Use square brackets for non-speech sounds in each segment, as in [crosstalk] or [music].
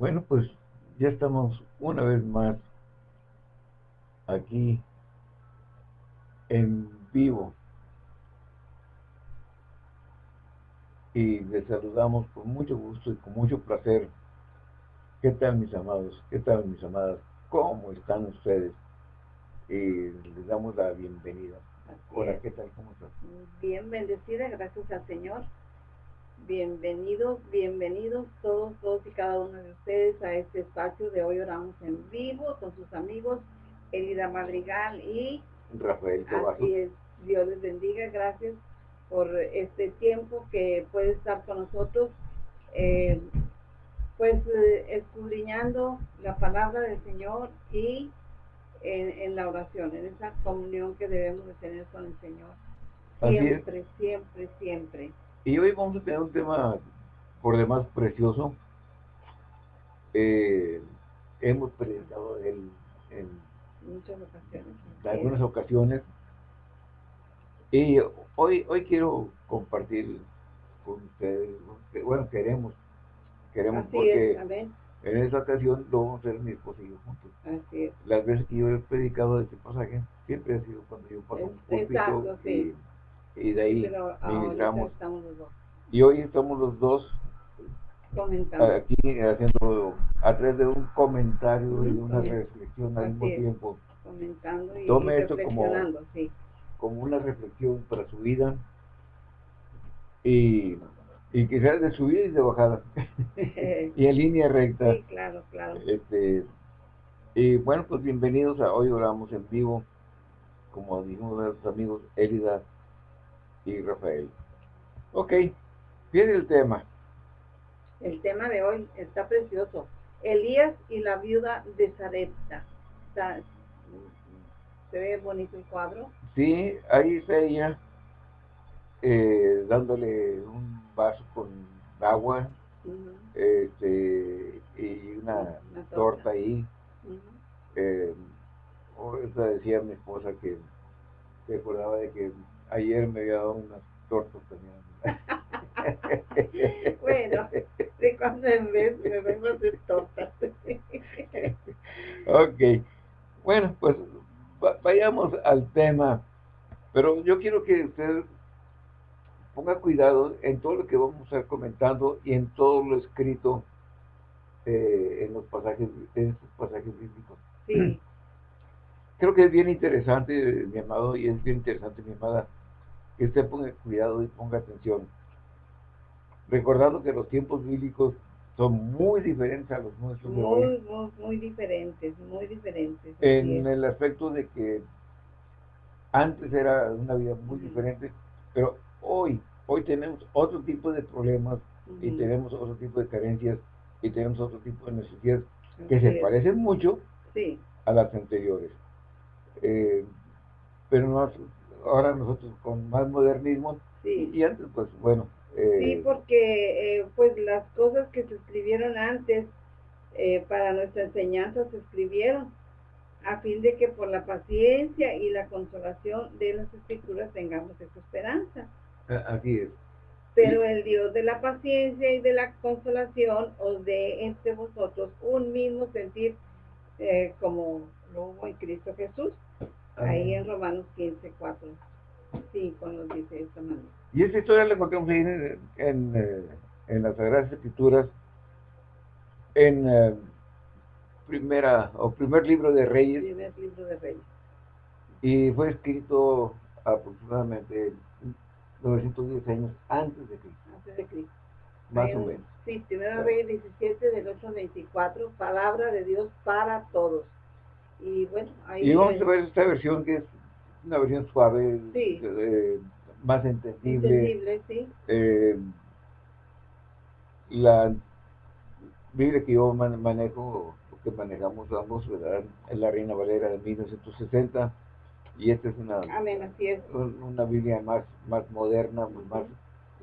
Bueno, pues ya estamos una vez más aquí en vivo. Y les saludamos con mucho gusto y con mucho placer. ¿Qué tal mis amados? ¿Qué tal mis amadas? ¿Cómo están ustedes? Y les damos la bienvenida. Hola, ¿qué tal? ¿Cómo estás? Bien bendecida, gracias al Señor. Bienvenidos, bienvenidos todos, todos y cada uno de ustedes a este espacio de hoy oramos en vivo con sus amigos Elida Madrigal y Rafael Así es, Dios les bendiga, gracias por este tiempo que puede estar con nosotros, eh, pues eh, escudriñando la palabra del Señor y en, la oración, en esa comunión que debemos de tener con el Señor. Siempre, siempre, siempre. Y hoy vamos a tener un tema por demás precioso. Eh, hemos presentado en, muchas ocasiones. En algunas ocasiones. Y hoy, hoy quiero compartir con ustedes, bueno, queremos, queremos porque en esa ocasión lo vamos a hacer mi esposo y yo juntos. Así es. Las veces que yo he predicado este pasaje, siempre ha sido cuando yo paso un púlpito y, y, de ahí ministramos. Y hoy estamos los dos aquí haciendo a través de un comentario y una reflexión al mismo tiempo. Comentando y, Tome esto como, como una reflexión para su vida y y sea de subida y de bajada. [laughs] Y en línea recta. Sí, claro, claro. Este y bueno pues bienvenidos a hoy oramos en vivo. Como dijimos nuestros amigos Elida y Rafael. Ok viene el tema. El tema de hoy está precioso. Elías y la viuda de Sarepta. Se ve bonito el cuadro sí ahí está ella eh, dándole un vaso con agua este, y una, torta. ahí. Eh, decía mi esposa que se acordaba de que ayer me había dado unas tortas [laughs] también. bueno, de cuando en vez me vengo a hacer tortas. [laughs] ok, bueno, pues vayamos al tema, pero yo quiero que usted ponga cuidado en todo lo que vamos a estar comentando y en todo lo escrito eh, en los pasajes, en estos pasajes bíblicos. Sí. [clears throat] Creo que es bien interesante, mi amado, y es bien interesante, mi amada, que usted ponga cuidado y ponga atención. Recordando que los tiempos bíblicos son muy diferentes a los nuestros muy, hoy. Muy, muy diferentes, muy diferentes. En el aspecto de que antes era una vida muy diferente, pero hoy, hoy tenemos otro tipo de problemas y tenemos otro tipo de carencias y tenemos otro tipo de necesidades que se parecen mucho a las anteriores. Eh, pero ahora nosotros con más modernismo y antes pues bueno. Eh, sí, porque eh, pues las cosas que se escribieron antes para nuestra enseñanza se escribieron a fin de que por la paciencia y la consolación de las escrituras tengamos esa esperanza. Así es. Pero el Dios de la paciencia y de la consolación os dé entre vosotros un mismo sentir eh, como lo hubo en Cristo Jesús. Ahí en Romanos 15, 4, 5 nos dice esta manera. Y esta historia la encontramos ahí en, eh, en, las Sagradas Escrituras, en eh, primera o primer libro de Reyes. Primer libro de Reyes. Y fue escrito aproximadamente 910 años antes de Cristo. Antes de Cristo. Más o menos. Sí, primera vez 17 del 824, palabra de Dios para todos. Y bueno, ahí... Y vamos a ver esta versión que es una versión suave, eh, más entendible. Entendible, sí. Eh, la Biblia que yo manejo, que manejamos ambos, ¿verdad? Es la Reina Valera de 1960 y esta es una, una Biblia más, más moderna, más,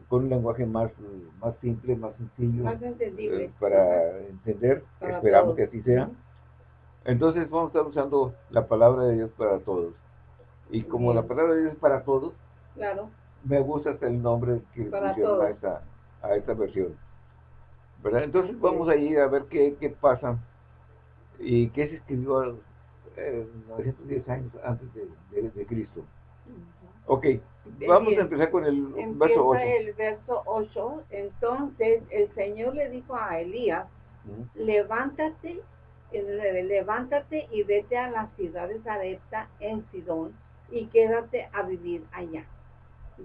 con un lenguaje más, más simple, más sencillo. Más entendible. Eh, para entender, esperamos que así sea. Entonces vamos a estar usando la palabra de Dios para todos. Y como la palabra de Dios es para todos, claro. me gusta hasta el nombre que le pusieron a esta, a esta versión. ¿verdad? Entonces vamos a ir a ver qué, qué pasa y qué se escribió eh, 910 años antes de, de- de Cristo. Ok, vamos Bien. a empezar con el Empieza verso 8. el verso 8. Entonces el Señor le dijo a Elías, levántate, levántate y vete a la ciudad de Sarepta en Sidón y quédate a vivir allá.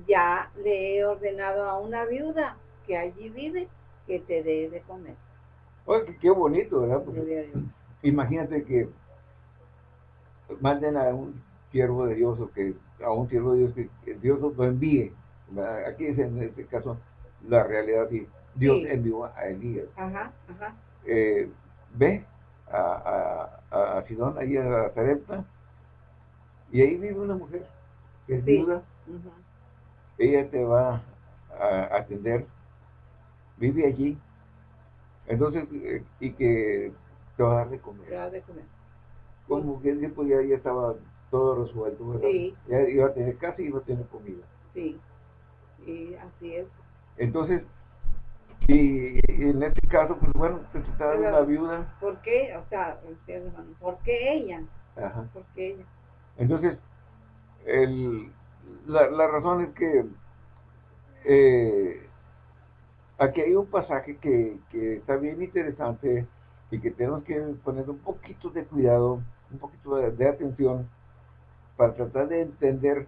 Ya le he ordenado a una viuda que allí vive que te dé de comer. Oye, qué, qué bonito, ¿verdad? Porque imagínate que manden a un siervo de Dios o que a un siervo de Dios que, que Dios lo envíe. ¿verdad? Aquí es en este caso la realidad y Dios Sí. envió a Elías. Ajá, ajá. Eh, ve a, a, a Sidón, ahí a Zarepta, y ahí vive una mujer que es Sí. viuda, ella te va a atender, vive allí, entonces, eh, y que te va a dar de Te comer. da de comer. Como que el tiempo ya, ya estaba todo resuelto. Sí. Ya iba a tener casa y iba a tener comida. Sí. Y así es. Entonces, y, en este caso, pues bueno, se trataba de una viuda, ¿Por qué? O sea, ustedes, hermano, ¿por qué ella? ajá. ¿Por qué ella? Entonces, el, la, la razón es que eh, aquí hay un pasaje que, que está bien interesante y que tenemos que poner un poquito de cuidado, un poquito de, de atención para tratar de entender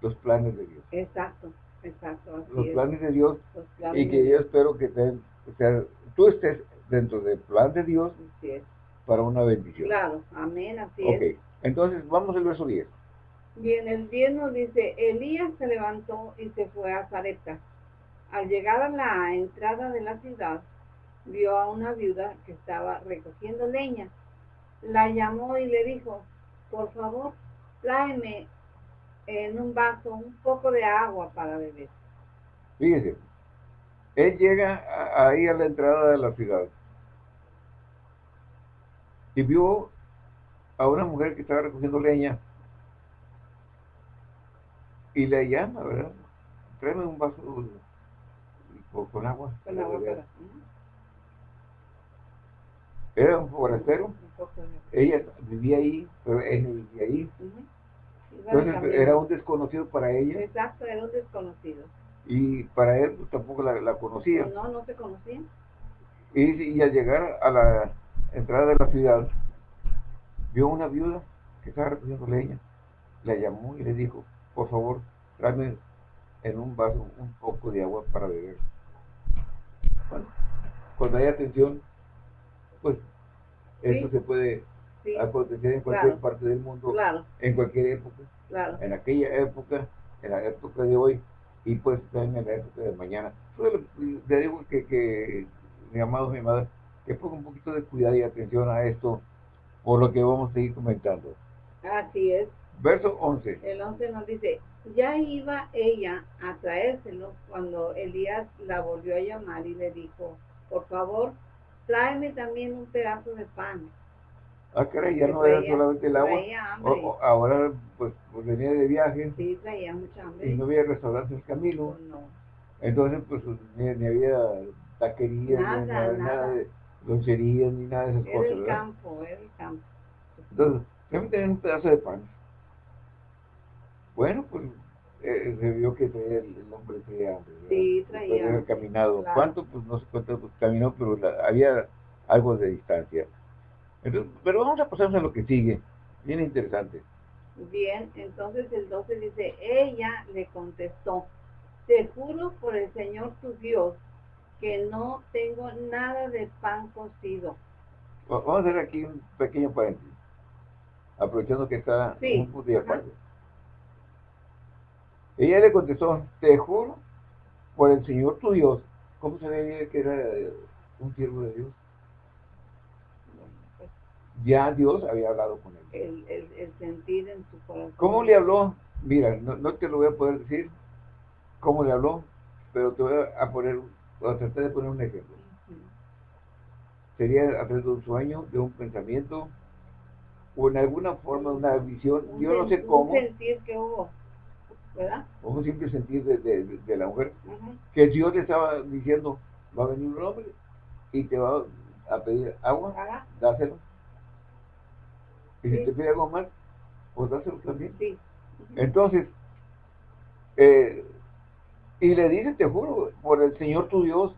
los planes de Dios. Exacto, exacto, así Los es. planes de Dios planes y que yo espero que te- o sea, tú estés dentro del plan de Dios para una bendición. Claro, amén, así Ok, es. entonces vamos al verso 10. Bien, el 10 nos dice, Elías se levantó y se fue a Zarepta. Al llegar a la entrada de la ciudad, vio a una viuda que estaba recogiendo leña. La llamó y le dijo, por favor, tráeme en un vaso un poco de agua para beber. Fíjese, él llega a- ahí a la entrada de la ciudad y vio a una mujer que estaba recogiendo leña y le llama, ¿verdad? Tráeme un vaso con, con agua. Con agua beber". para... Ujú. Era un forastero, ella vivía ahí, pero él no vivía ahí. Entonces era un desconocido para ella Exacto, era un desconocido. y para él pues, tampoco la, la conocía. No, no se conocían. Y, y al llegar a la entrada de la ciudad, vio una viuda que estaba recogiendo leña. La llamó y le dijo, por favor, tráeme en un vaso un poco de agua para beber. Bueno, cuando hay atención, pues esto Sí. se puede Sí, acontecer en cualquier Claro. parte del mundo, claro, en cualquier época, claro. en aquella época, en la época de hoy y pues también en la época de mañana. Solo le digo que, que mi amado, mi madre, que ponga un poquito de cuidado y atención a esto por lo que vamos a seguir comentando. Así es. Verso 11. El 11 nos dice, ya iba ella a traérselo cuando Elías la volvió a llamar y le dijo, por favor, tráeme también un pedazo de pan. Ah, caray, ya no era traía- solamente el agua. traía O- o- ahora pues, pues venía de viaje Sí, traía mucha hambre. y no había restaurante en el camino. Pues no. Entonces pues ni, ni había taquerías, ni Nada, nada, nada. nada de loncherías, ni nada de esas Era cosas, el ¿verdad? campo, era el campo. Entonces, déjame tener un pedazo de pan. Bueno, pues eh, se vio que traía el, el hombre traía hambre. ¿verdad? Sí, Después de traía haber caminado. claro. ¿Cuánto? Pues no sé cuánto pues, caminó, pero la- había algo de distancia. Entonces, pero vamos a pasarnos a lo que sigue. Bien interesante. Bien, entonces el 12 dice, ella le contestó, te juro por el Señor tu Dios que no tengo nada de pan cocido. Va- Vamos a hacer aquí un pequeño paréntesis. Aprovechando que está Sí, un punto aparte. Ella le contestó, te juro por el Señor tu Dios. ¿Cómo se veía que era un siervo de Dios? Ya Dios había hablado con él. el, el, el sentir en su corazón. ¿Cómo le habló? Mira, no, no te lo voy a poder decir cómo le habló, pero te voy a poner, a tratar de poner un ejemplo. Sería a través de un sueño, de un pensamiento, o en alguna forma, una visión, Un yo no sé cómo, Un sentir que hubo, ¿verdad? o un simple sentir de, de- de la mujer, Ujú. que Dios le estaba diciendo, va a venir un hombre y te va a pedir agua, dáselo. Y si te pide algo más, pues dáselo también. Sí. Entonces, eh, y le dice, te juro, por el Señor tu Dios,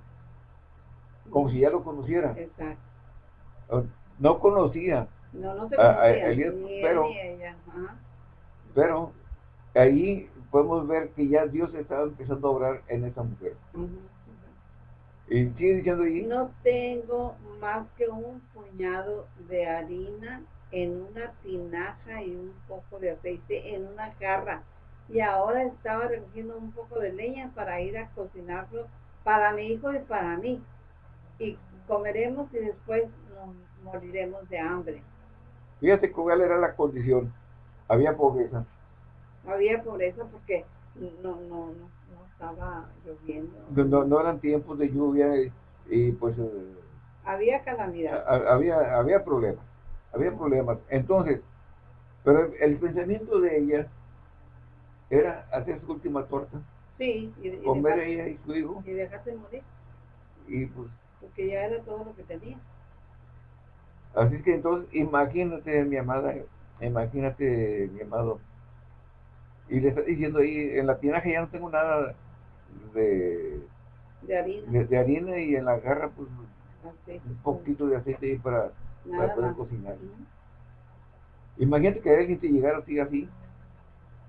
como si ya lo conociera. Exacto. No conocía. No, no se conocía. pero, ella. pero ahí podemos ver que ya Dios estaba empezando a obrar en esa mujer. Y sigue diciendo ahí. No tengo más que un puñado de harina en una tinaja y un poco de aceite en una jarra. Y ahora estaba recogiendo un poco de leña para ir a cocinarlo para mi hijo y para mí. Y comeremos y después nos moriremos de hambre. Fíjate cuál era la condición. Había pobreza. Había pobreza porque no, no, no, estaba lloviendo. No, no, eran tiempos de lluvia y, pues... Eh, había calamidad. había, había problemas. Había problemas. Entonces, pero el, pensamiento de ella era hacer su última torta. Sí. Y, comer ella y su hijo. Y dejarse morir. Y pues... Porque ya era todo lo que tenía. Así que entonces, imagínate, mi amada, imagínate, mi amado. Y le está diciendo ahí, en la tinaja ya no tengo nada de, de harina. De, harina y en la garra, pues, un poquito de aceite ahí para, para poder cocinar. Imagínate que alguien te llegara así, así,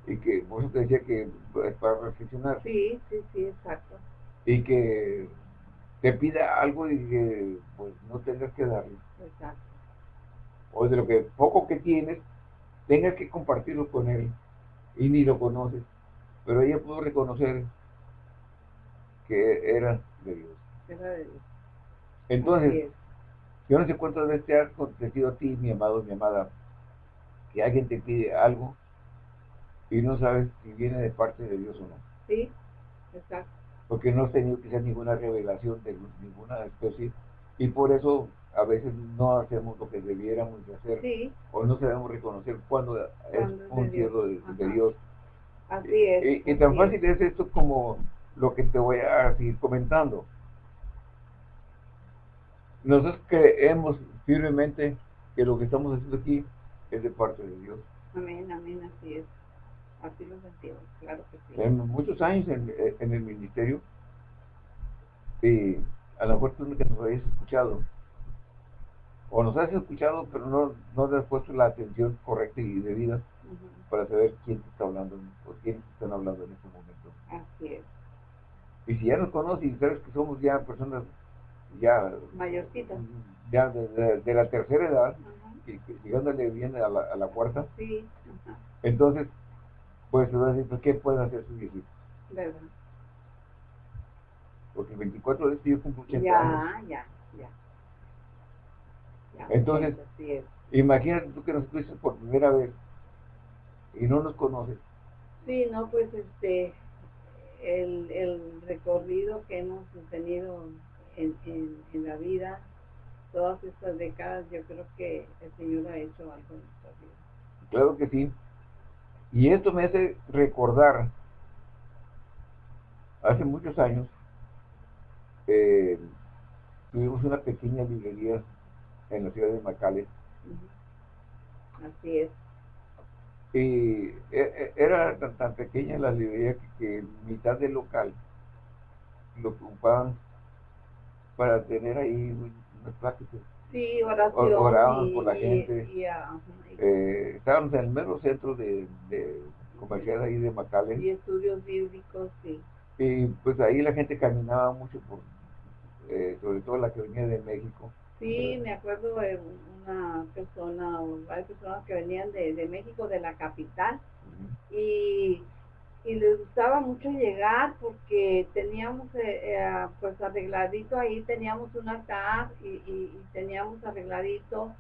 y que, por eso te decía que pues, para reflexionar. Sí, sí, sí, exacto. Y que te pida algo y que, pues, no tengas que darle. Exacto o de lo que poco que tienes, tengas que compartirlo con él y ni lo conoces. Pero ella pudo reconocer que era de Dios. Era de Dios. Entonces, yo no sé cuántas veces te ha acontecido a ti, mi amado, mi amada, que alguien te pide algo y no sabes si viene de parte de Dios o no. Sí, exacto. Porque no has tenido quizás ninguna revelación de ninguna especie y por eso a veces no hacemos lo que debiéramos de hacer o no sabemos reconocer cuando, es un cielo de, Dios. Así es. Y, tan fácil es. esto como lo que te voy a seguir comentando. Nosotros creemos firmemente que lo que estamos haciendo aquí es de parte de Dios. Amén, amén, así es. Así lo sentimos, claro que sí. En muchos años en, en el ministerio, y a lo mejor tú que nos habéis escuchado, o nos has escuchado, pero no, no le has puesto la atención correcta y debida para saber quién te está hablando o quién te están hablando en este momento. Así es. Y si ya nos conoces y sabes que somos ya personas ya mayorcitas, ya de, la tercera edad, y, llegándole bien a la, a la cuarta, sí. entonces, pues pues, ¿qué pueden hacer sus viejitos? ¿Verdad? Porque el 24 de este yo cumplo 80 ya, años. Ya, ya, entonces, imagínate tú que nos escuchas por primera vez y no nos conoces. Sí, no, pues este, el, el recorrido que hemos tenido en, en, la vida, todas estas décadas, yo creo que el Señor ha hecho algo en nuestra vida. Claro que sí. Y esto me hace recordar, hace muchos años, eh, tuvimos una pequeña librería en la ciudad de Macale. Así es. Y e, e, era tan, pequeña la librería que, mitad del local lo ocupaban para tener ahí unas pláticas. Sí, oración. por la gente. Eh, estábamos en el mero centro de, comercial ahí de Macale. Y estudios bíblicos, sí. Y pues ahí la gente caminaba mucho, por, eh, sobre todo la que venía de México Sí, me acuerdo de una persona o varias personas que venían de, México, de la capital, y, les gustaba mucho llegar porque teníamos eh, eh, pues arregladito ahí, teníamos un altar y, teníamos arregladito.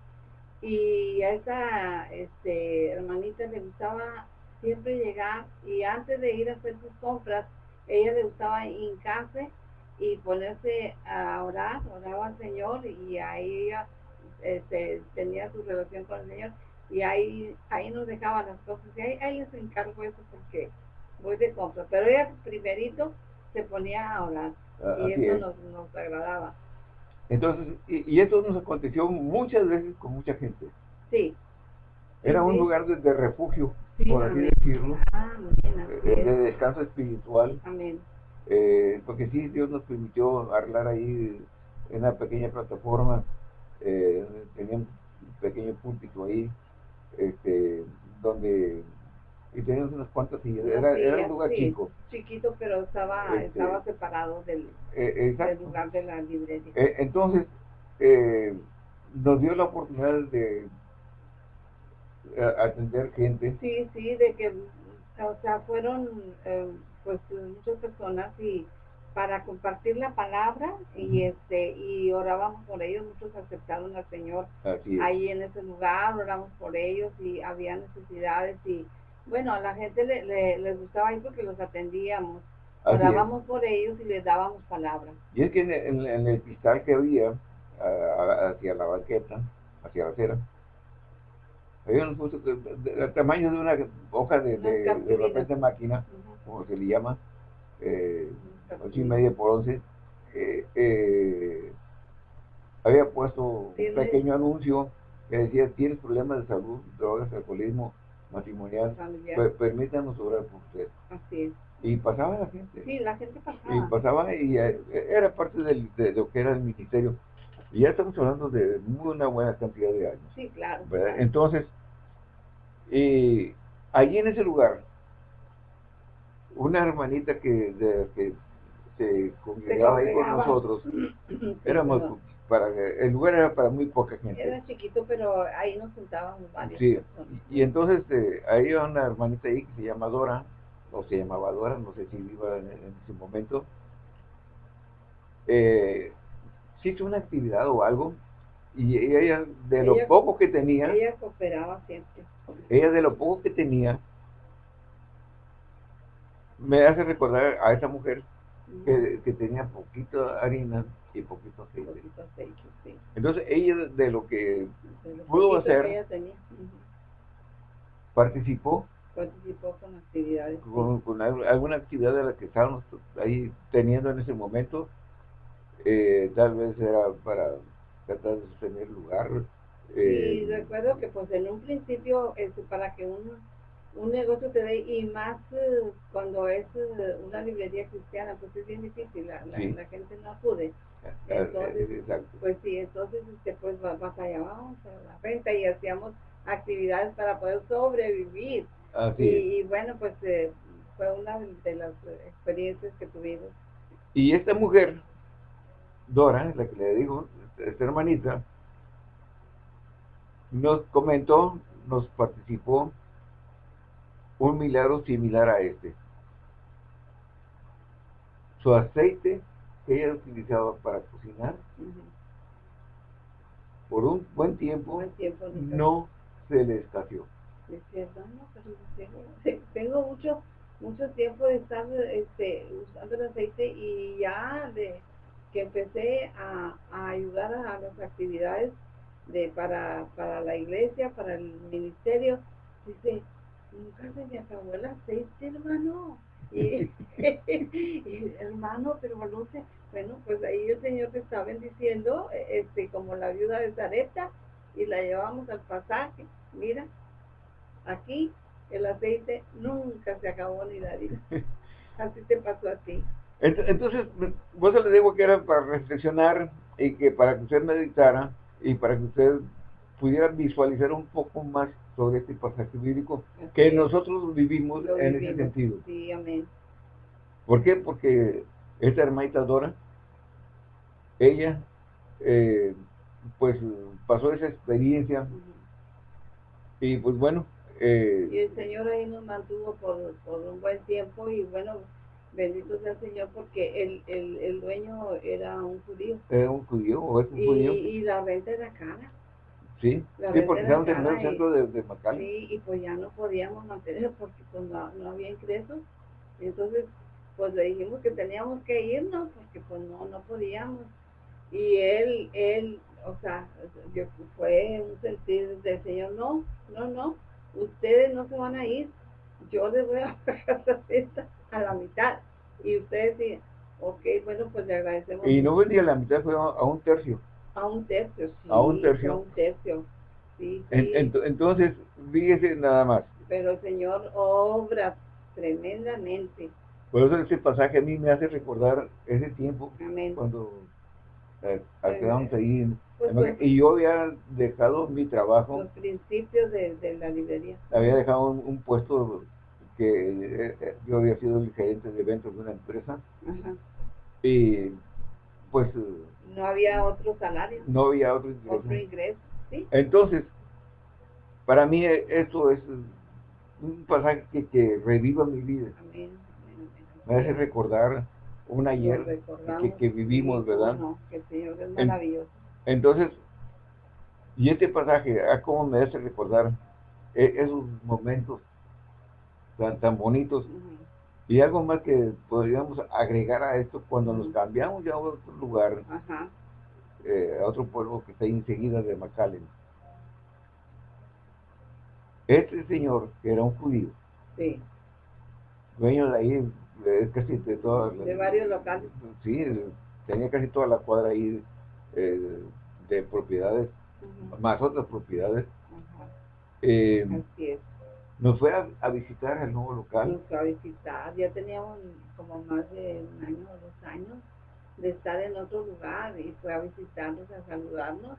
Y a esa este, hermanita le gustaba siempre llegar y antes de ir a hacer sus compras, ella le gustaba hincarse y ponerse a orar, oraba al Señor y ahí este, tenía su relación con el Señor y ahí ahí nos dejaba las cosas y ahí, ahí les encargo eso porque voy de compra, pero ella primerito se ponía a orar y eso nos, nos, agradaba. Entonces, y, y, esto nos aconteció muchas veces con mucha gente. Sí. Era un lugar de, refugio, por así decirlo, ah, eh, de descanso espiritual. Amén. Eh, porque sí, Dios nos permitió arreglar ahí en una pequeña plataforma, eh, tenía un pequeño púlpito ahí, este, donde y teníamos unas cuantas sillas, era, era un lugar chico. Chiquito, pero estaba, este, estaba separado del, eh, del, lugar de la librería. Eh, entonces, nos dio la oportunidad de atender gente. Sí, sí, de que, o sea, fueron pues muchas personas y para compartir la palabra y este y orábamos por ellos muchos aceptaron al Señor ahí en ese lugar oramos por ellos y había necesidades y bueno a la gente le, les gustaba ir porque los atendíamos. Orábamos por ellos y les dábamos palabra. Y es que en, el cristal que había hacia la banqueta hacia la acera había un puesto del tamaño de una hoja de, de, de, máquina como se le llama, eh, ocho y media por once, eh, eh, había puesto un pequeño anuncio que decía, tienes problemas de salud, drogas, alcoholismo, matrimonial, permítanos orar por usted. Así es. Y pasaba la gente. Sí, la gente pasaba. Y pasaba y era parte del, de lo que era el ministerio. Y ya estamos hablando de una buena cantidad de años. Sí, claro. Entonces, y allí en ese lugar una hermanita que, de, que se congregaba ahí con nosotros, [clears throat] éramos para el lugar era para muy poca gente. Era chiquito, pero ahí nos sentábamos varios. Sí, y entonces eh, ahí había una hermanita ahí que se llama Dora, o se llamaba Dora, no sé si viva en, ese momento. Eh, sí hizo una actividad o algo, y ella de lo poco que tenía, ella cooperaba siempre. Ella de lo poco que tenía, me hace recordar a esa mujer que, que tenía poquito harina y poquito aceite. Entonces ella de lo que pudo hacer, participó. Participó con actividades. Con, alguna actividad de la que estábamos ahí teniendo en ese momento. Eh, tal vez era para tratar de sostener lugar. Eh, recuerdo que pues en un principio, este, para que uno un negocio te dé y más eh, cuando es eh, una librería cristiana, pues es bien difícil, la, la, gente no acude. Entonces, pues sí, entonces este, pues batallábamos a la venta y hacíamos actividades para poder sobrevivir. y, bueno, pues eh, fue una de las experiencias que tuvimos. Y esta mujer, Dora, la que le digo, esta hermanita, nos comentó, nos participó un milagro similar a este. Su aceite que ella utilizaba para cocinar, por un buen tiempo, no se le escaseó. [laughs] tengo mucho mucho tiempo de estar este, usando el aceite y ya de que empecé a, ayudar a, las actividades de para, para la iglesia, para el ministerio, dice, nunca se me acabó el aceite, hermano. Y, [laughs] [laughs] hermano, pero no sé, bueno, pues ahí el Señor te está bendiciendo, este, como la viuda de Zareta, y la llevamos al pasaje. Mira, aquí el aceite nunca se acabó ni la vida. [laughs] Así te pasó a ti. Entonces, vos le digo que era para reflexionar y que para que usted meditara y para que usted pudiera visualizar un poco más sobre este pasaje bíblico que nosotros vivimos, en ese sentido. Sí, amén. ¿Por qué? Porque esta hermanita Dora, ella, eh, pues pasó esa experiencia y pues bueno. Eh, y el Señor ahí nos mantuvo por, por un buen tiempo y bueno, bendito sea el Señor porque el, el, el dueño era un judío. Era un judío o es un judío. Y la renta era cara. Sí, sí porque el centro de, de Sí, y pues ya no podíamos mantener porque pues no, no había ingresos. Entonces, pues le dijimos que teníamos que irnos porque pues no, no podíamos. Y él, él, o sea, yo, fue un sentir del Señor, no, no, no, ustedes no se van a ir, yo les voy a [laughs] pagar la fiesta a la mitad. Y ustedes Ok, bueno, pues le agradecemos. Y no vendía la mitad, fue a, un tercio. A un tercio, sí. A un tercio. A un tercio, sí. entonces, fíjese nada más. Pero el Señor obra tremendamente. Por eso ese pasaje a mí me hace recordar ese tiempo cuando eh, quedamos ahí. Pues, pues, y yo había dejado mi trabajo. Los principios de, la librería. Había dejado un, puesto que eh, eh, yo había sido el gerente de eventos de una empresa. Ajá. Y pues... No había otro salario. No había otro ingreso. Otro ingreso, ¿sí? Entonces, para mí esto es un pasaje que, reviva mi vida. Amén. Me hace recordar un ayer que, vivimos, ¿verdad? que el Señor es maravilloso. Entonces, y este pasaje, ¿a cómo me hace recordar e, esos momentos tan, tan bonitos? Y algo más que podríamos agregar a esto cuando nos cambiamos ya a otro lugar, eh, a otro pueblo que está enseguida de McAllen. Este señor, que era un judío, dueño de ahí, de casi de todas De varios locales. Sí, tenía casi toda la cuadra ahí eh, de propiedades, más otras propiedades. Eh, Así es. Nos fue a, visitar el nuevo local. Nos fue a visitar, ya teníamos como más de un año o dos años de estar en otro lugar y fue a visitarnos, a saludarnos.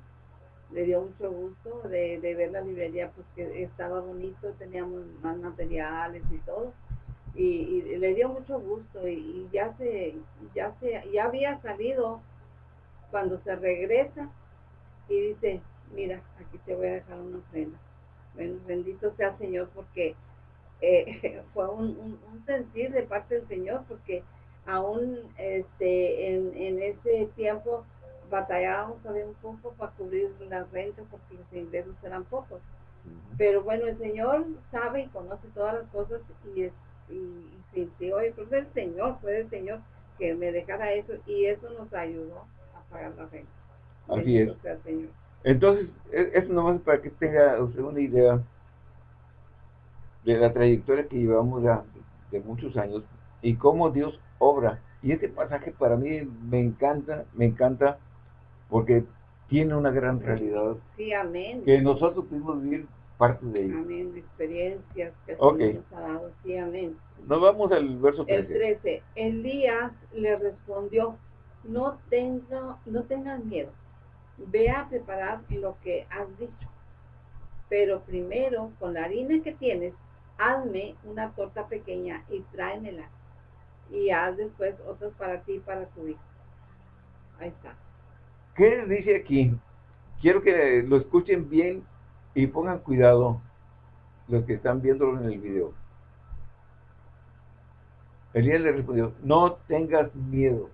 Le dio mucho gusto de, ver la librería, pues que estaba bonito, teníamos más materiales y todo. Y, le dio mucho gusto y, ya se, ya se, ya había salido cuando se regresa y dice, mira, aquí te voy a dejar una ofrenda bendito sea el Señor porque eh, [laughs] fue un, sentir de parte del Señor porque aún este, en, ese tiempo batallábamos todavía un poco para cubrir las rentas porque los ingresos eran pocos. Pero bueno, el Señor sabe y conoce todas las cosas y, es, y, sintió, y pues el Señor, fue el Señor que me dejara eso y eso nos ayudó a pagar la renta. Así es. Entonces, e, eso nomás para que tenga usted una idea de la trayectoria que llevamos ya de muchos años y cómo Dios obra. Y este pasaje para mí me encanta, me encanta porque tiene una gran realidad. Sí, amén. Que nosotros pudimos vivir parte de ello. Amén, experiencias que okay. nos ha dado. Sí, amén. Nos vamos al verso 13. El 13. Elías le respondió, no, tengo, no tengas miedo ve a preparar lo que has dicho. Pero primero, con la harina que tienes, hazme una torta pequeña y tráemela. Y haz después otras para ti y para tu hijo. Ahí está. ¿Qué dice aquí? Quiero que lo escuchen bien y pongan cuidado los que están viéndolo en el video. Elías le respondió, no tengas miedo.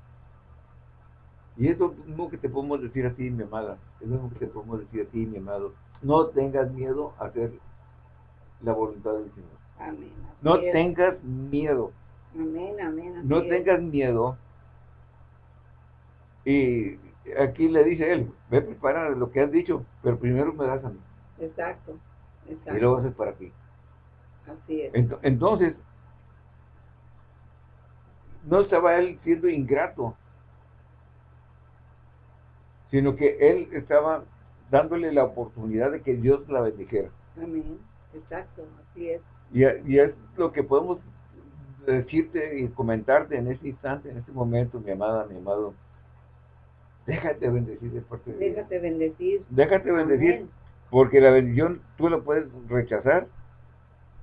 Y es lo mismo que te podemos decir a ti, mi amada. Es lo mismo que te podemos decir a ti, mi amado. No tengas miedo a hacer la voluntad del Señor. Amén. No tengas miedo. Amén, amén. No tengas miedo. Y aquí le dice él, ve a preparar lo que has dicho, pero primero me das a mí. Exacto, exacto. Y luego haces para ti. Así es. Entonces, no estaba él siendo ingrato sino que él estaba dándole la oportunidad de que Dios la bendijera. Amén, exacto, así es. Y, es lo que podemos decirte y comentarte en este instante, en este momento, mi amada, mi amado. Déjate bendecir de parte de Déjate bendecir. Déjate bendecir, porque la bendición tú la puedes rechazar,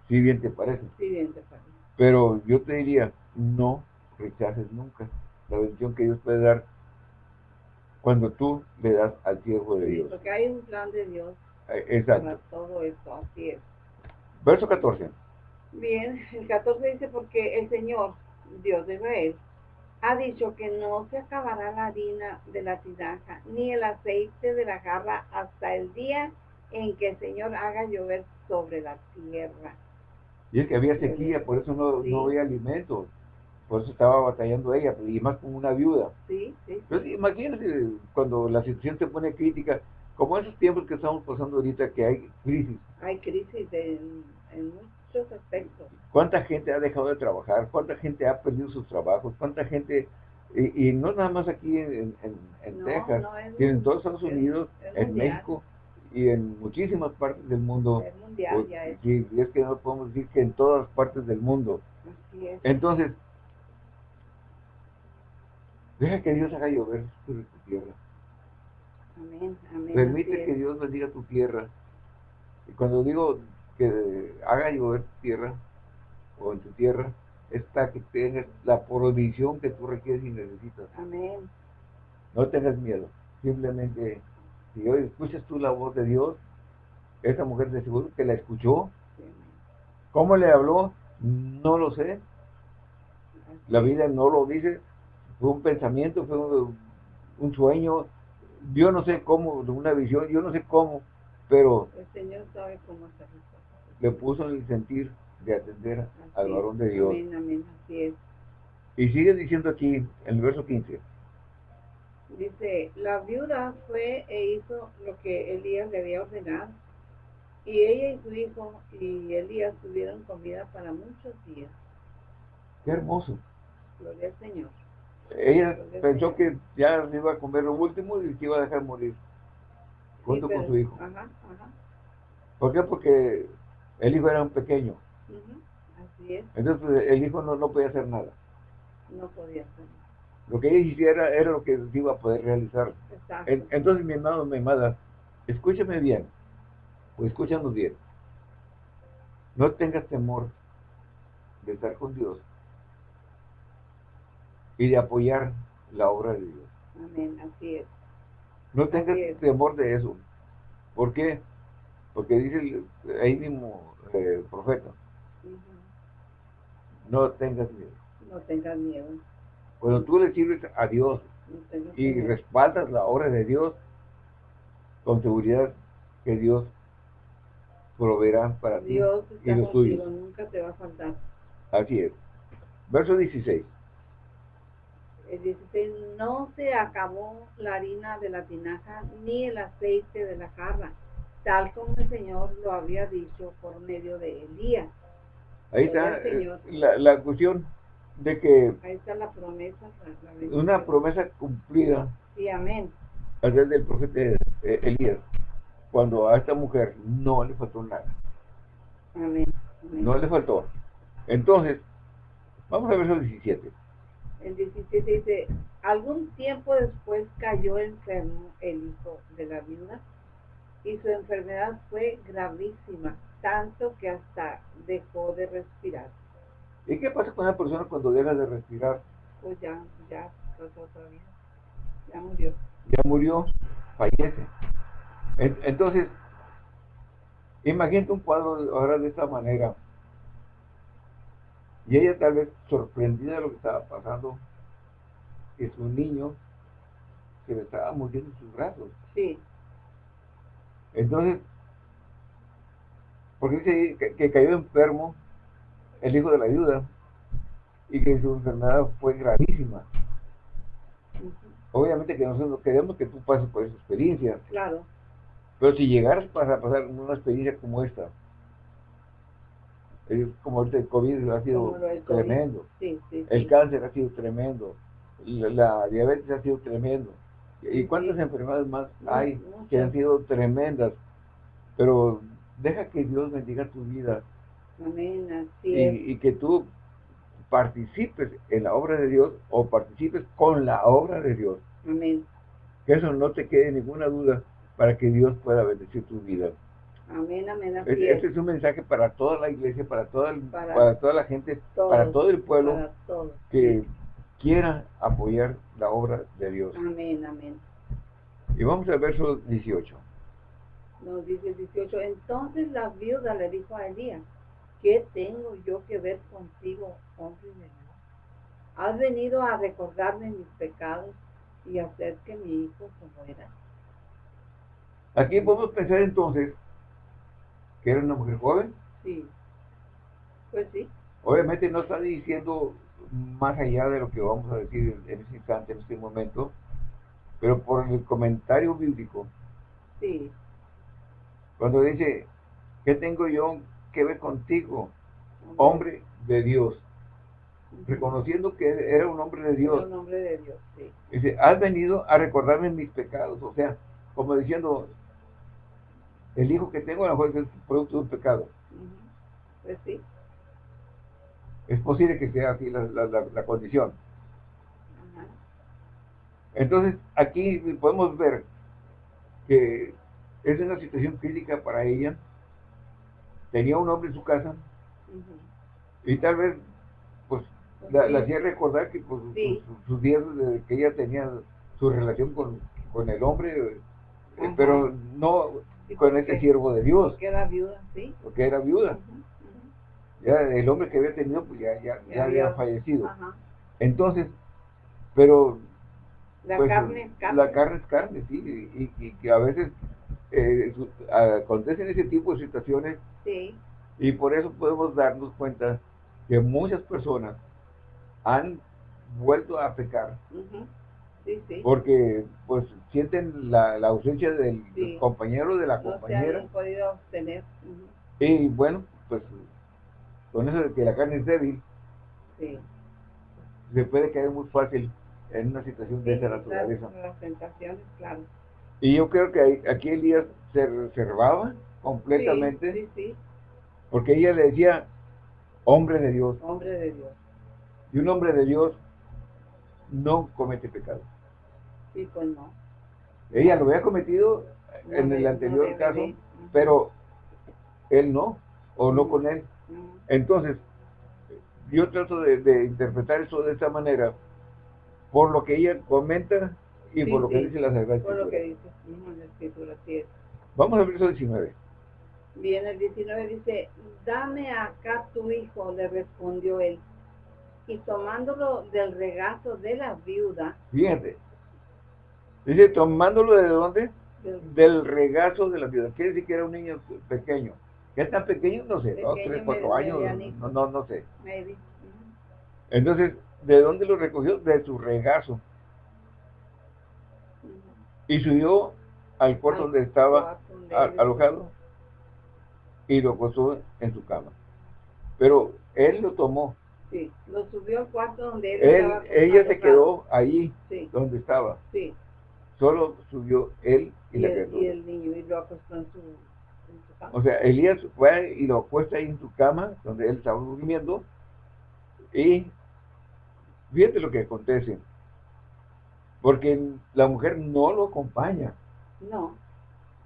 si bien te parece. Si bien te parece. Pero yo te diría, no rechaces nunca la bendición que Dios puede dar cuando tú le das al siervo de Dios. Porque hay un plan de Dios eh, Exacto. para todo esto, así es. Verso 14. Bien, el 14 dice, porque el Señor, Dios de Israel, ha dicho que no se acabará la harina de la tinaja, ni el aceite de la jarra hasta el día en que el Señor haga llover sobre la tierra. Y es que había sequía, por eso no, no había alimentos. Por eso estaba batallando ella, y más con una viuda. Sí, sí. Entonces, imagínense cuando la situación se pone crítica, como esos tiempos que estamos pasando ahorita, que hay crisis. Hay crisis en, muchos aspectos. ¿Cuánta gente ha dejado de trabajar? ¿Cuánta gente ha perdido sus trabajos? ¿Cuánta gente Y, y no nada más aquí en, en, en No, Texas, no, es sino en todos Estados es- Unidos, es en mundial. México y en muchísimas partes del mundo. Mundial Pues, ya es. sí, y es que no podemos decir que en todas partes del mundo. Así es. Entonces, deja que Dios haga llover sobre tu tierra. Amén, amén. Permite que. Dios bendiga tu tierra. Y cuando digo que haga llover tu tierra, o en tu tierra, es para que tengas la provisión que tú requieres y necesitas. Amén. No tengas miedo. Simplemente, si hoy escuchas tú la voz de Dios, esa mujer de seguro que la escuchó. Sí. ¿Cómo le habló? No lo sé. La vida no lo dice. Fue un pensamiento, fue un, un sueño. Yo no sé cómo, una visión, yo no sé cómo, pero El Señor sabe cómo hacer las cosas. le puso en el sentir de atender Así al varón de Dios. Amén, amén, así es. Y sigue diciendo aquí, en el verso 15, Dice, la viuda fue e hizo lo que Elías le había ordenado. Y ella y su hijo y Elías tuvieron comida para muchos días. qué hermoso. Gloria al Señor. Ella pensó que ya se iba a comer lo último y que iba a dejar morir junto Sí, con su hijo. Ajá, ajá. ¿Por qué? Porque el hijo era un pequeño. Así es, Entonces el hijo no, no podía hacer nada. no podía ser. Lo que ella hiciera era lo que iba a poder realizar. Exacto. En- entonces, mi hermano, mi amada, escúchame bien, o escúchanos bien. No tengas temor de estar con Dios y de apoyar la obra de Dios. Amén, así es. No tengas es. temor de eso. ¿Por qué? Porque dice el- ahí mismo eh, el profeta, no tengas miedo. No tengas miedo. Cuando tú le sirves a Dios No y miedo. respaldas la obra de Dios, con seguridad que Dios proveerá para ti Dios y está los tuyos. nunca te va a faltar. Así es. Verso 16. El 16, no se acabó la harina de la tinaja ni el aceite de la jarra, tal como el Señor lo había dicho por medio de Elías. Ahí está eh, la, la cuestión de que Ahí está la promesa. la- una promesa cumplida Sí, amén. a través del profeta eh, Elías, cuando a esta mujer no le faltó nada. Amén. amén. No le faltó. Entonces, vamos a verso 17. El 17 dice, algún tiempo después cayó enfermo el hijo de la viuda y su enfermedad fue gravísima, tanto que hasta dejó de respirar. ¿Y qué pasa con una persona cuando deja de respirar? Pues ya, ya vida. Ya murió. Ya murió, fallece. En- Entonces, imagínate un cuadro ahora de esta manera. Y ella tal vez sorprendida de lo que estaba pasando, que su niño se le estaba muriendo en sus brazos. Sí, Entonces, porque dice que, que cayó enfermo el hijo de la viuda y que su enfermedad fue gravísima. ujú, Obviamente que nosotros queremos que tú pases por esa experiencia, claro, pero si llegaras para pasar una experiencia como esta, es como el COVID ha sido COVID. tremendo, sí, sí. el sí. cáncer ha sido tremendo, la, diabetes ha sido tremendo, y cuántas enfermedades más hay que han sido tremendas, pero deja que Dios bendiga tu vida Amén, así y, es. y que tú participes en la obra de Dios o participes con la obra de Dios. Amén, Que eso no te quede ninguna duda para que Dios pueda bendecir tu vida. Amén, amén, así Es- es. Este es un mensaje para toda la iglesia, para toda, el- Para para toda la gente, para todo el pueblo que quiera apoyar la obra de Dios. Amén, amén. Y vamos al verso 18. Nos dice el 18, entonces la viuda le dijo a Elías, ¿qué tengo yo que ver contigo, hombre de Dios? Has venido a recordarme mis pecados y hacer que mi hijo se muera. Aquí podemos pensar entonces que era una mujer joven. Sí, pues sí, Obviamente no está diciendo más allá de lo que vamos a decir en este instante, en este momento, pero por el comentario bíblico, sí, cuando dice, ¿qué tengo yo que ver contigo, hombre de Dios? reconociendo que era un hombre de Dios. Un hombre de Dios, sí. Dice, has venido a recordarme mis pecados. O sea, como diciendo, el hijo que tengo a lo mejor es producto de un pecado. Pues sí. Es posible que sea así la, condición. Entonces, aquí podemos ver que es una situación crítica para ella. Tenía un hombre en su casa y tal vez, pues, la, hacía recordar que pues, sus, días de que ella tenía su relación con, el hombre, eh, pero no con ese siervo de Dios. Porque era viuda, sí. Porque era viuda. Ya el hombre que había tenido, pues ya, ya, había fallecido. Entonces, pero... La pues, carne es carne. La carne es carne, sí, y, que a veces eh, acontecen ese tipo de situaciones. Sí. Y por eso podemos darnos cuenta que muchas personas han vuelto a pecar. Sí, sí. Porque pues sienten la, ausencia del, compañero de la no compañera. Se han podido obtener. Y bueno, pues con eso de que la carne es débil, sí. se puede caer muy fácil en una situación de esa naturaleza. Las tentaciones, claro. Y yo creo que aquí Elías se reservaba completamente. Sí, sí, porque ella le decía, hombre de Dios. Hombre de Dios. Y un hombre de Dios no comete pecado. Sí, pues no. Ella lo había cometido en el anterior caso, pero él no, o no con él. Entonces, yo trato de, interpretar eso de esta manera, por lo que ella comenta y por lo que dice la Sagrada Por lo que dice la Escritura, Vamos al verso 19. Bien, el 19 dice, dame acá tu hijo, le respondió él. Y tomándolo del regazo de la viuda. Fíjate. Dice, tomándolo de dónde? Del, regazo de la viuda. Quiere decir que era un niño pequeño. ¿Qué tan pequeño? No sé, dos, tres, cuatro años, no, no, no sé. Entonces, ¿de dónde lo recogió? De su regazo. Y subió al cuarto donde estaba alojado y lo acostó en su cama. Pero él lo tomó. Sí, lo subió al cuarto donde él, estaba Ella se quedó ahí, donde estaba. Sí. Solo subió él y, la el, y el niño y lo acostó en su, cama. O sea, Elías fue y lo acuesta ahí en su cama, donde él estaba durmiendo, y fíjate lo que acontece. Porque la mujer no lo acompaña. No.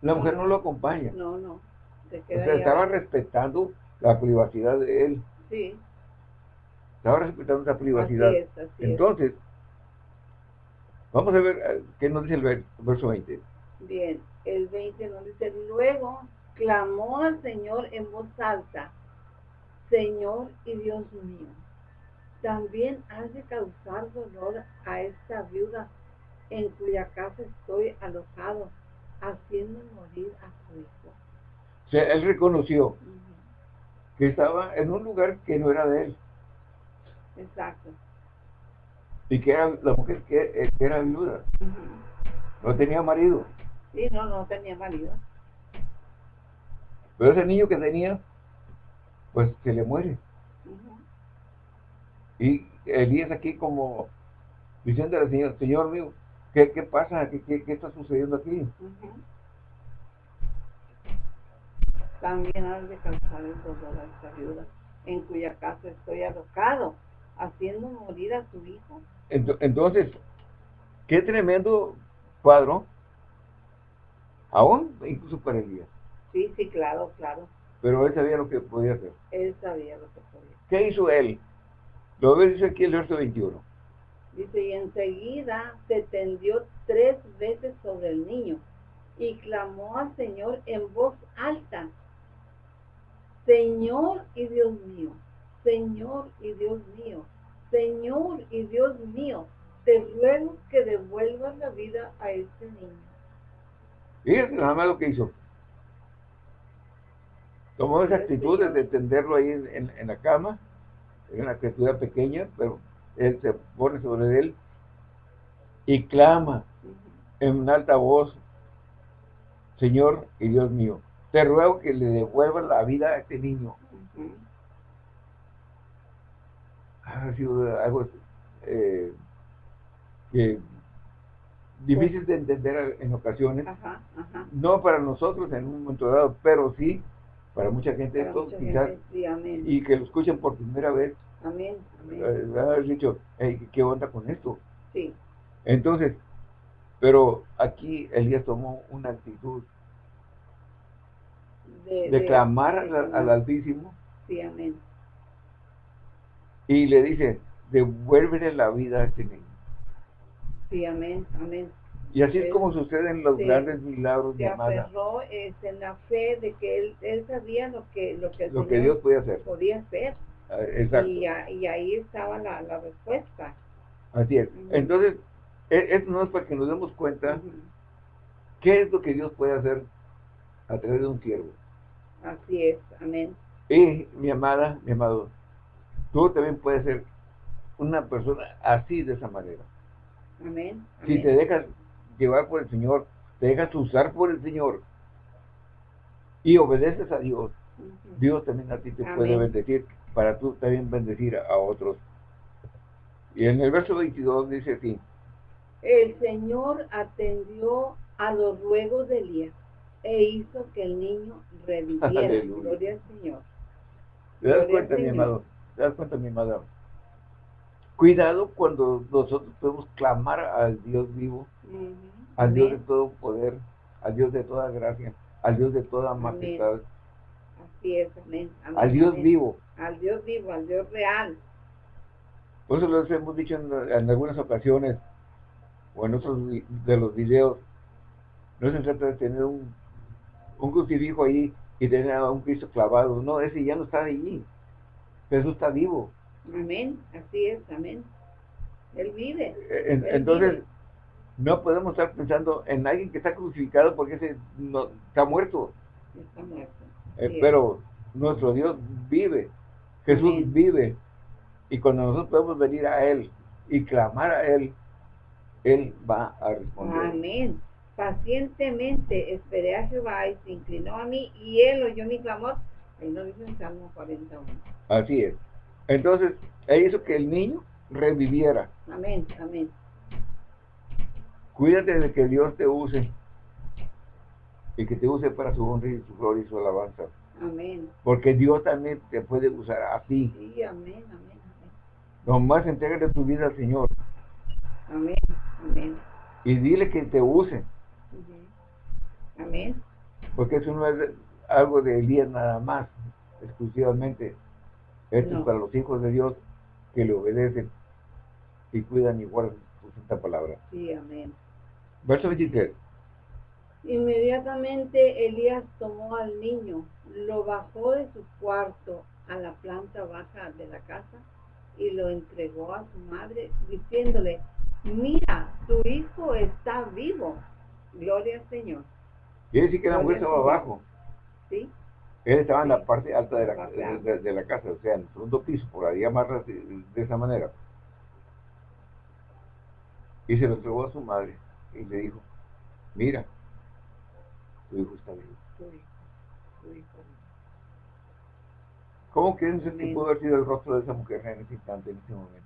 La mujer no lo acompaña. No, no o sea, estaba respetando la privacidad de él. Sí. Estaba respetando esa privacidad. Entonces, vamos a ver eh, qué nos dice el verso 20. Bien, el 20 nos dice, luego clamó al Señor en voz alta, Señor y Dios mío, también has de causar dolor a esta viuda en cuya casa estoy alojado, haciendo morir a su hijo. O sea, él reconoció que estaba en un lugar que no era de él. Exacto. Y que era la mujer que, eh, era viuda. No tenía marido. Sí, no, no tenía marido. Pero ese niño que tenía, pues se le muere. Y Elías aquí como diciendo al Señor, Señor mío, ¿qué, qué pasa? ¿Qué, qué, está sucediendo aquí? también has de causar el dolor a esta viuda, en cuya casa estoy alocado, haciendo morir a su hijo. Entonces, qué tremendo cuadro, aún incluso para Elías. Sí, sí, claro, claro. Pero él sabía lo que podía hacer. Él sabía lo que podía hacer. ¿Qué hizo él? Lo ves dice aquí el verso 21. Dice, y enseguida se tendió tres veces sobre el niño y clamó al Señor en voz alta Señor y Dios mío, Señor y Dios mío, Señor y Dios mío, te ruego que devuelvas la vida a este niño. Fíjate nada más lo que hizo. Tomó esa actitud de tenderlo ahí en, la cama, en una criatura pequeña, pero él se pone sobre él y clama en alta voz, Señor y Dios mío, te ruego que le devuelvas la vida a este niño. Ha sido algo eh, que difícil de entender en ocasiones. Ajá, ajá. No para nosotros en un momento dado, pero sí para mucha gente Para esto mucha quizás gente, sí, amén. y que lo escuchen por primera vez, Amén, amén. eh, haber dicho, "Hey, ¿qué onda con esto? Sí, Entonces, pero aquí Elías tomó una actitud de, de clamar de al, al Altísimo Sí, amén. Y le dice, devuélvele la vida a este niño. Sí, amén, amén. Y así es como suceden los grandes milagros, mi Se amada, aferró este, en la fe de que él, él sabía lo que, lo que el lo que Dios puede hacer. podía hacer. Ah, Exacto, Y, ahí estaba la, la respuesta. así es. Entonces, e- esto no es para que nos demos cuenta qué es lo que Dios puede hacer a través de un siervo. Así es, amén. Y mi amada, mi amado, tú también puedes ser una persona así de esa manera. Amén. Si amén. te dejas llevar por el Señor, te dejas usar por el Señor y obedeces a Dios. Dios también a ti te Amén. puede bendecir para tú también bendecir a otros. Y en el verso 22 dice así, El Señor atendió a los ruegos de Elías e hizo que el niño reviviera. Aleluya. Gloria al Señor. ¿te das Gloria cuenta, mi amado? ¿Te das cuenta, mi amada? Cuidado cuando nosotros podemos clamar al Dios vivo, al Dios de todo poder, al Dios de toda gracia, al Dios de toda Amén. majestad, Así es, amén. amén, al Dios amén. vivo. Al Dios vivo, al Dios real. Por eso les hemos dicho en, en algunas ocasiones, o en otros de los videos, no se trata de tener un, un crucifijo ahí y tener a un Cristo clavado. No, ese ya no está allí. Jesús está vivo. Amén. Así es, amén. Él vive. Él entonces, vive. no podemos estar pensando en alguien que está crucificado porque ese no, está muerto. Está muerto. Eh, pero nuestro Dios vive. Jesús Amén. vive. Y cuando nosotros podemos venir a Él y clamar a Él, Él va a responder. Amén. Pacientemente esperé a Jehová y se inclinó a mí y él oyó mi clamor. Ahí lo dice en Salmo 41. Así es. Entonces, Él hizo que el niño reviviera. Amén, amén. Cuídate de que Dios te use y que te use para su honra y su gloria y su alabanza. Amén. Porque Dios también te puede usar a ti. Sí, amén, amén, Nomás entrégale tu vida al Señor amén. Amén, amén. y dile que te use. Amén. Porque eso no es algo de Elías nada más, exclusivamente. Esto No. es para los hijos de Dios que le obedecen y cuidan y guardan su santa palabra. Sí, amén. Verso 23. Inmediatamente Elías tomó al niño, lo bajó de su cuarto a la planta baja de la casa y lo entregó a su madre, diciéndole, mira, tu hijo está vivo. Gloria al Señor. Quiere decir que la mujer estaba abajo. ¿Sí? Él estaba en la parte alta de la, de, de- casa, o sea, en el segundo piso, por ahí llamarla de, esa manera. Y se lo entregó a su madre y le dijo, mira, tu hijo está vivo. Tu hijo, tu hijo. ¿Cómo creen que pudo haber sido el rostro de esa mujer en ese instante, en ese momento?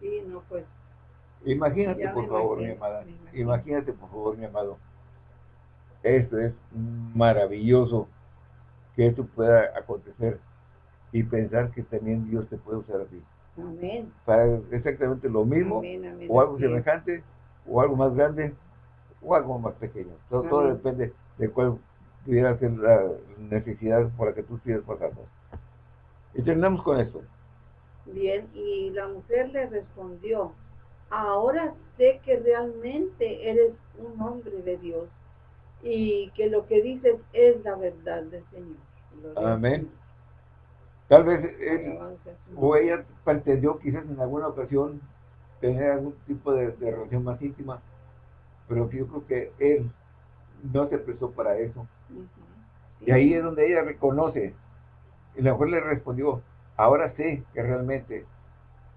Sí, no, pues, Imagínate, por favor, mi amada. Imagínate, por favor, mi amado. Esto es maravilloso que esto pueda acontecer y pensar que también Dios te puede usar a ti. amén. Para exactamente lo mismo, Amén, amén. o algo semejante, o algo más grande, o algo más pequeño. Todo, depende de cuál pudiera ser la necesidad por la que tú estés pasando. Y terminamos con esto. Bien, y la mujer le respondió, ahora sé que realmente eres un hombre de Dios y que lo que dices es la verdad del Señor. Gloria Amén. Tal vez él o ella pretendió quizás en alguna ocasión tener algún tipo de, de relación más íntima, pero yo creo que él no se prestó para eso. Y ahí es donde ella reconoce. Y la mujer le respondió, ahora sé que realmente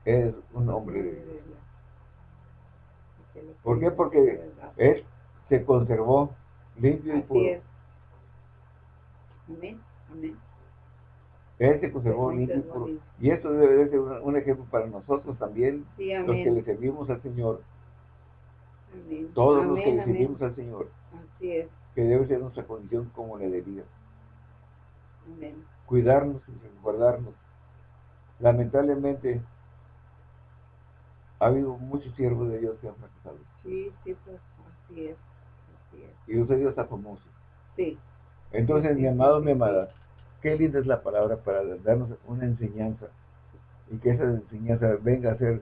es un hombre de Dios. ¿Por qué? que Porque él se conservó limpio y puro. es. Amén, amén. Él se conservó limpio y puro. Y esto debe ser un, ejemplo para nosotros también, los que le servimos al Señor. Todos los que le servimos al Señor. Así es. Que debe ser nuestra condición como le debía. Cuidarnos y guardarnos. Lamentablemente, ha habido muchos siervos de Dios que han fracasado. Sí, sí, pues así es. Y usted Dios está famoso. Sí. Entonces, mi amado, mi amada, qué linda es la palabra para darnos una enseñanza y que esa enseñanza venga a ser,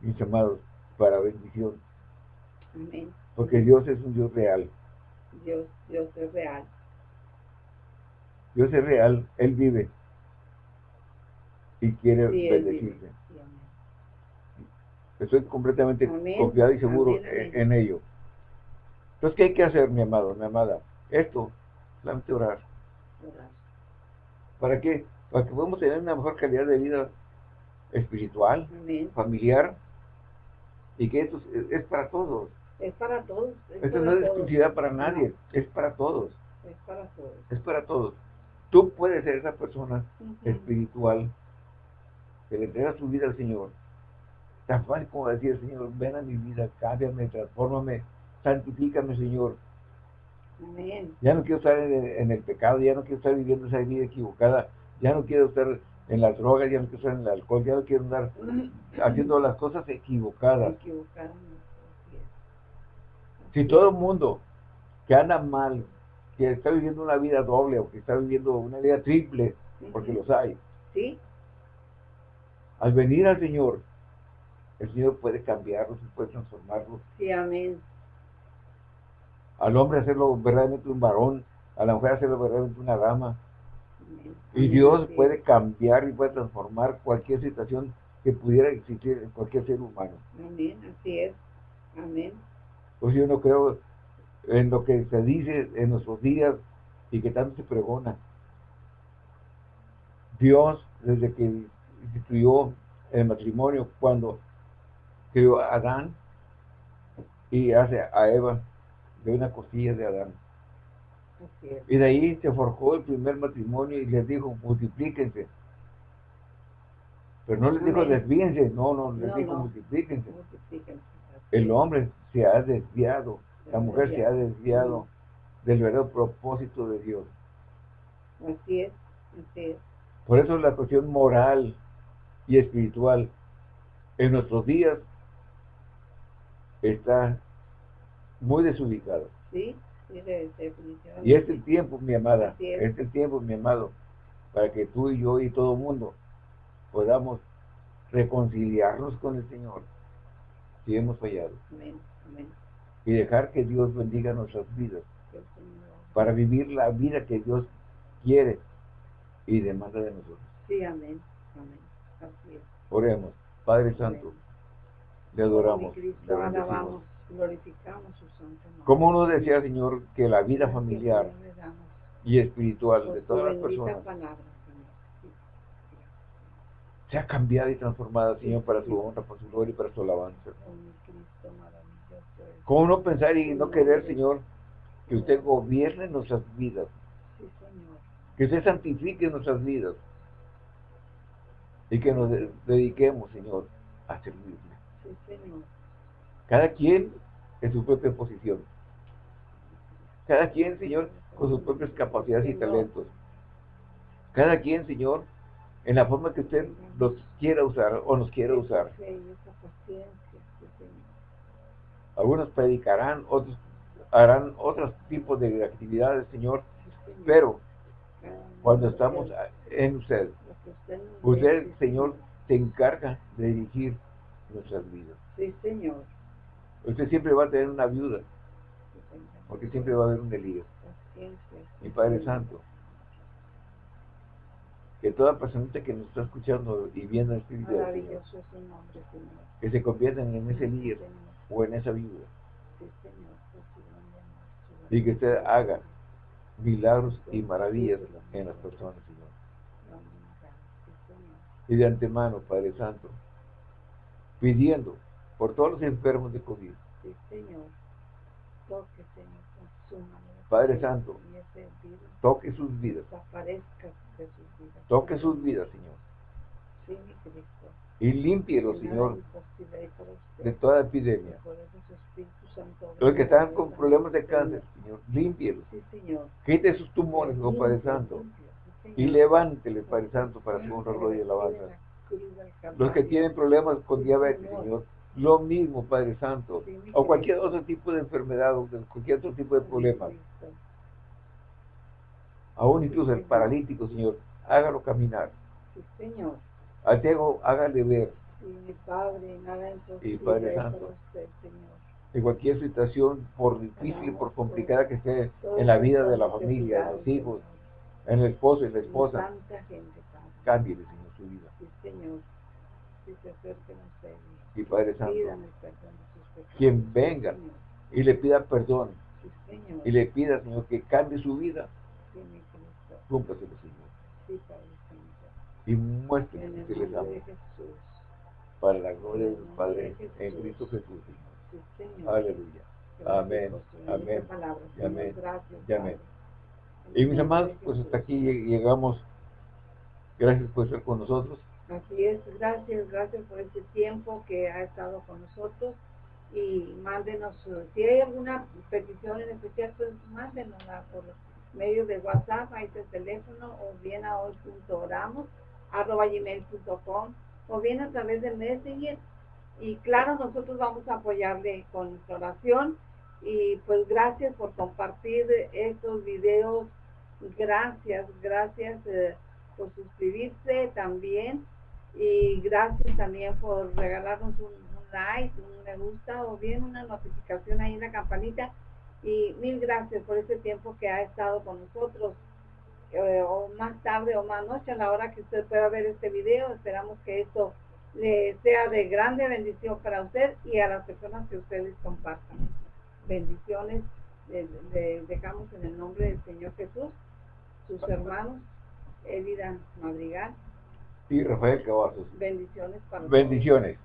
mis amados, para bendición. Amén. Porque Dios es un Dios real. Dios, Dios es real. Dios es real, Él vive y quiere bendecirte. Estoy completamente confiado y seguro en, ello. Entonces, ¿qué hay que hacer, mi amado, mi amada? Esto, solamente orar. ¿Para qué? Para que podamos tener una mejor calidad de vida espiritual, familiar, y que esto es, para todos. Es para todos. esto no es exclusividad para nadie, es para todos. Es para todos. Es para todos. Tú puedes ser esa persona espiritual que le entrega su vida al Señor. Tan fácil como decir, Señor, ven a mi vida, cámbiame, transfórmame, santifícame, Señor. Amén. Ya no quiero estar en, el pecado, ya no quiero estar viviendo esa vida equivocada, ya no quiero estar en las drogas, ya no quiero estar en el alcohol, ya no quiero andar haciendo las cosas equivocadas. Equivocadas. Si todo el mundo que anda mal, que está viviendo una vida doble o que está viviendo una vida triple, porque los hay. Sí. Al venir al Señor, el Señor puede cambiarlos, puede transformarlos. Sí, amén. Al hombre hacerlo verdaderamente un varón, a la mujer hacerlo verdaderamente una dama. Y Dios puede cambiar y puede transformar cualquier situación que pudiera existir en cualquier ser humano. Amén, así es. Amén. Pues yo no creo en lo que se dice en nuestros días y que tanto se pregona. Dios, desde que instituyó el matrimonio, cuando creó a Adán y hace a Eva de una costilla de Adán. Y de ahí se forjó el primer matrimonio y les dijo, multiplíquense. Pero no les dijo desvíense, no, no, les dijo multiplíquense. El hombre se ha desviado la mujer se ha desviado del verdadero propósito de Dios. Así es, así es. Por eso la cuestión moral y espiritual en nuestros días está muy desubicada. Sí, sí, definitivamente. Y es el tiempo, mi amada, es. es. el tiempo, mi amado, para que tú y yo y todo el mundo podamos reconciliarnos con el Señor si hemos fallado. Amén, amén y dejar que Dios bendiga nuestras vidas para vivir la vida que Dios quiere y demanda de nosotros. Sí, amén. Amén. Así es. Oremos. Padre Santo, le adoramos. le alabamos, glorificamos su santo nombre. Como uno decía, Señor, que la vida familiar y espiritual de todas las personas sea cambiada y transformada, Señor, para su honra, para su gloria y para su alabanza. ¿Cómo no pensar y no querer, Señor, que usted gobierne nuestras vidas? Que usted santifique nuestras vidas. Y que nos dediquemos, Señor, a servirle. Cada quien en su propia posición. Cada quien, Señor, con sus propias capacidades y talentos. Cada quien, Señor, en la forma que usted los quiera usar o nos quiera usar. Algunos predicarán, otros harán otros tipos de actividades, Señor, pero cuando estamos en usted, usted, Señor, se encarga de dirigir nuestras vidas. Sí, Señor. Usted siempre va a tener una viuda, porque siempre va a haber un delío. Mi Padre Santo, que toda persona que nos está escuchando y viendo este video, que se conviertan en ese líder o en esa viuda. Y que usted haga milagros y maravillas en las personas, Señor. Y de antemano, Padre Santo, pidiendo por todos los enfermos de COVID. Padre Santo, toque sus vidas. Toque sus vidas, Señor. Sí, mi Cristo. Y nada Señor, de toda epidemia. Los que están con problemas de Señor. cáncer, Señor, límpielos. Sí, Señor. Quite sus tumores, oh Padre Santo. sí, Y Señor. levántele, Padre Santo, para su honra, gloria y de alabanza. Los que tienen problemas con Sí, diabetes, Señor. Lo mismo, Padre Santo. O cualquier otro tipo de enfermedad, o de cualquier otro tipo de problema. Aún incluso el paralítico, Señor, hágalo caminar. Sí, Señor. Al ciego, hágale ver. Sí, mi Padre, nada Y Padre Santo. En cualquier situación, por difícil, por complicada que esté en la vida de la familia, en los hijos, en el esposo y la esposa, cámbiele, Señor, su vida. Sí, Señor. Si se acerquen a usted. Y Padre Santo, de quien venga y le pida perdón, y le pida, Señor, que cambie su vida, mi cúmplaselo, Señor. Y el que les de Jesús. para la gloria del Padre, en Cristo Jesús. Aleluya. Amén, amén, amén, amén. Y mis amados, de pues hasta aquí lleg- llegamos. Gracias por estar con nosotros. Así es, gracias, gracias por este tiempo que ha estado con nosotros y mándenos, eh, si hay alguna petición en especial, pues mándenosla por medio de WhatsApp, ahí está el teléfono, o bien a hoy.oramos, arroba gmail.com, o bien a través del Messenger. Y claro, nosotros vamos a apoyarle con nuestra oración y pues gracias por compartir estos videos, gracias, gracias eh, por suscribirse también y gracias también por regalarnos un, like, un me gusta o bien una notificación ahí en la campanita. Y mil gracias por este tiempo que ha estado con nosotros eh, o más tarde o más noche a la hora que usted pueda ver este video. Esperamos que esto le sea de grande bendición para usted y a las personas que ustedes compartan. Bendiciones le dejamos en el nombre del Señor Jesús sus hermanos Elida Madrigal Y Rafael Cavazos. bendiciones para. Bendiciones.